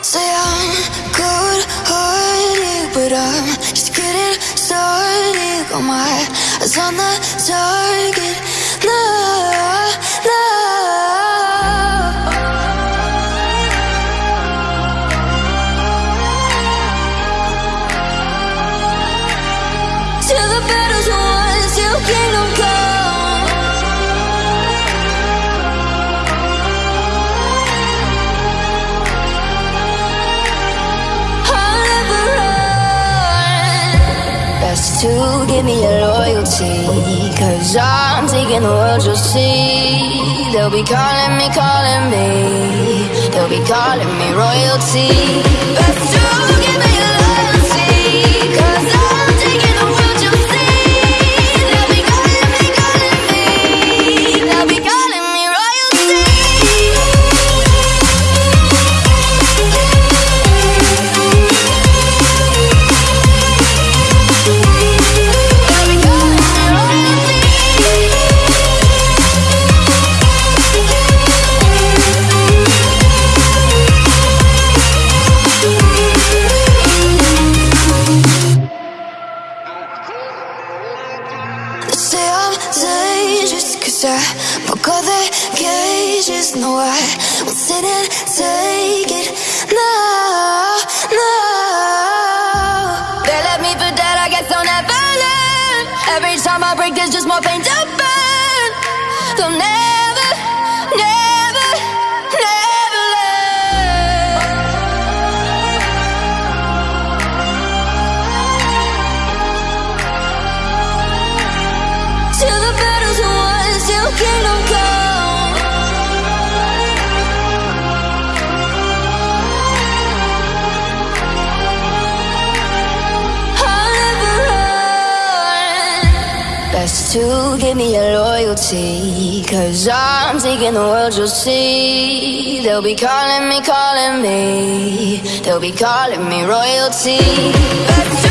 Say I'm cold hearted, but I'm just getting started. Got my eyes on the target. No, no. To give me your loyalty. Cause I'm taking the world, you'll see. They'll be calling me, calling me. They'll be calling me royalty. I broke all the cages No, I won't sit and take it. No, no They left me for dead, I guess I'll never learn. Every time I break there's just more pain to burn. They'll never, Best to give me your loyalty. Cause I'm taking the world, you'll see. They'll be calling me, calling me. They'll be calling me royalty.